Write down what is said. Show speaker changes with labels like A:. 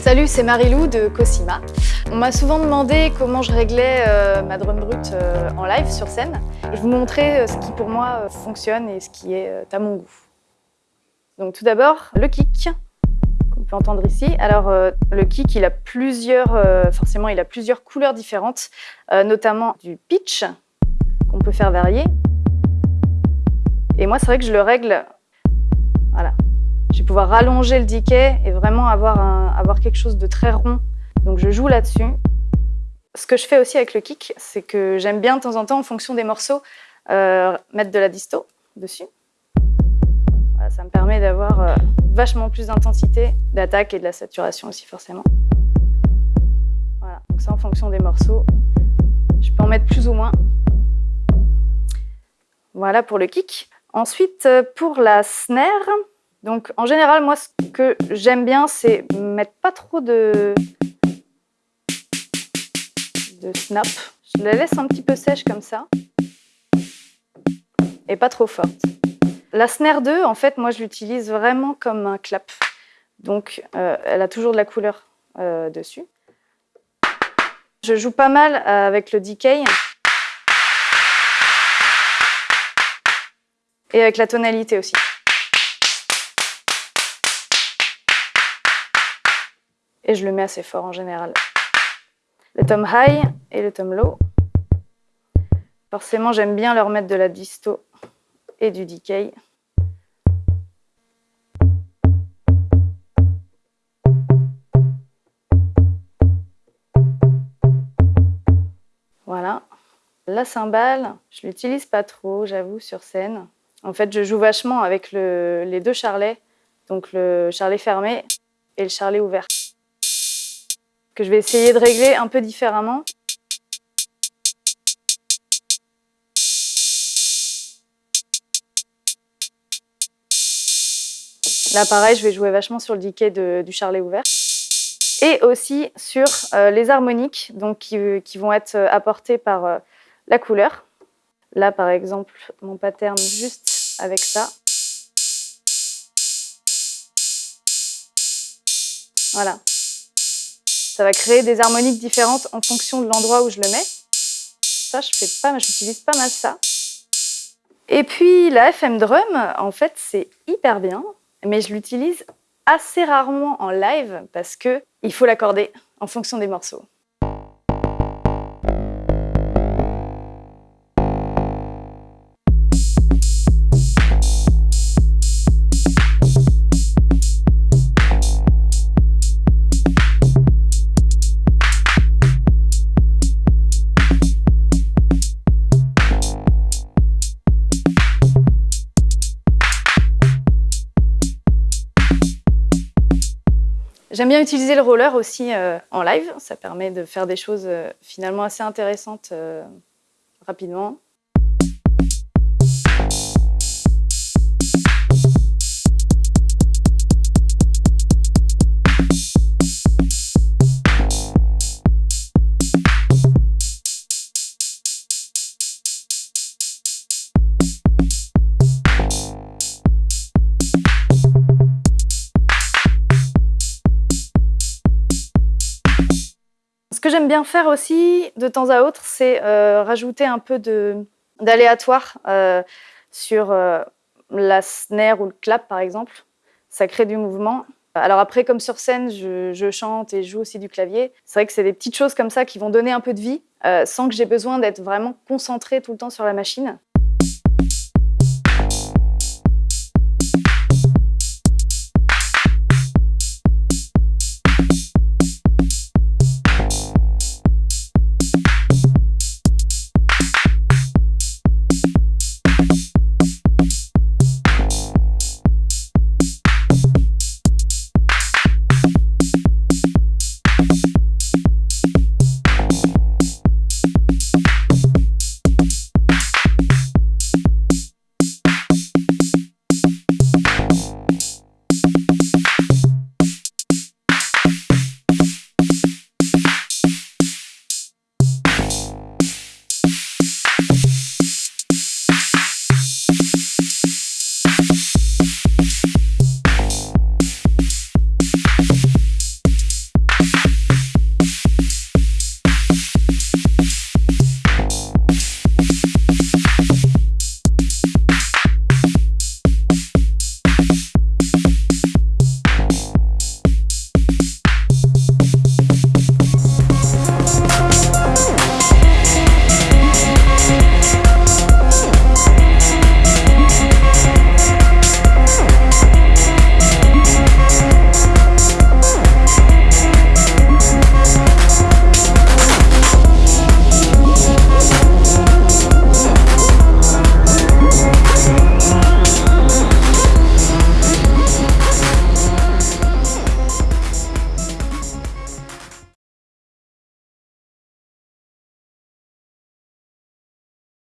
A: Salut, c'est Marilou de Cosima. On m'a souvent demandé comment je réglais euh, ma drum brute euh, en live sur scène. Je vous montrer euh, ce qui pour moi fonctionne et ce qui est à mon goût. Donc tout d'abord, le kick qu'on peut entendre ici. Alors le kick, il a plusieurs, forcément, il a plusieurs couleurs différentes, notamment du pitch qu'on peut faire varier. Et moi, c'est vrai que je le règle, voilà, je vais pouvoir rallonger le decay et vraiment avoir, avoir quelque chose de très rond. Donc je joue là-dessus. Ce que je fais aussi avec le kick, c'est que j'aime bien de temps en temps, en fonction des morceaux, euh, mettre de la disto dessus. Ça me permet d'avoir euh, vachement plus d'intensité, d'attaque et de la saturation aussi forcément. Voilà, donc ça en fonction des morceaux. Je peux en mettre plus ou moins. Voilà pour le kick. Ensuite, euh, pour la snare, donc en général, moi ce que j'aime bien, c'est mettre pas trop de... de snap. Je la laisse un petit peu sèche comme ça. Et pas trop forte. La snare 2, en fait, moi je l'utilise vraiment comme un clap. Donc euh, elle a toujours de la couleur euh, dessus. Je joue pas mal avec le decay. Et avec la tonalité aussi. et je le mets assez fort en général. Le tom high et le tom low. Forcément, j'aime bien leur mettre de la disto et du decay. Voilà. La cymbale, je l'utilise pas trop, j'avoue, sur scène. En fait, je joue vachement avec les deux charlets, donc le charlet fermé et le charlet ouvert que je vais essayer de régler un peu différemment. Là, pareil, je vais jouer vachement sur le decay du charlet ouvert. Et aussi sur euh, les harmoniques, donc qui, qui, vont être euh, apportées par euh, la couleur. Là, par exemple, mon pattern juste avec ça. Voilà. Ça va créer des harmoniques différentes en fonction de l'endroit où je le mets. Ça, je fais pas, j'utilise pas mal ça. Et puis la FM Drum, en fait, c'est hyper bien, mais je l'utilise assez rarement en live parce que il faut l'accorder en fonction des morceaux. J'aime bien utiliser le roller aussi euh, en live, ça permet de faire des choses euh, finalement assez intéressantes euh, rapidement. Que j'aime bien faire aussi, de temps à autre, c'est euh, rajouter un peu d'aléatoire euh, sur euh, la snare ou le clap, par exemple. Ça crée du mouvement. Alors après, comme sur scène, je, chante et je joue aussi du clavier. C'est vrai que c'est des petites choses comme ça qui vont donner un peu de vie, sans que j'ai besoin d'être vraiment concentrée tout le temps sur la machine.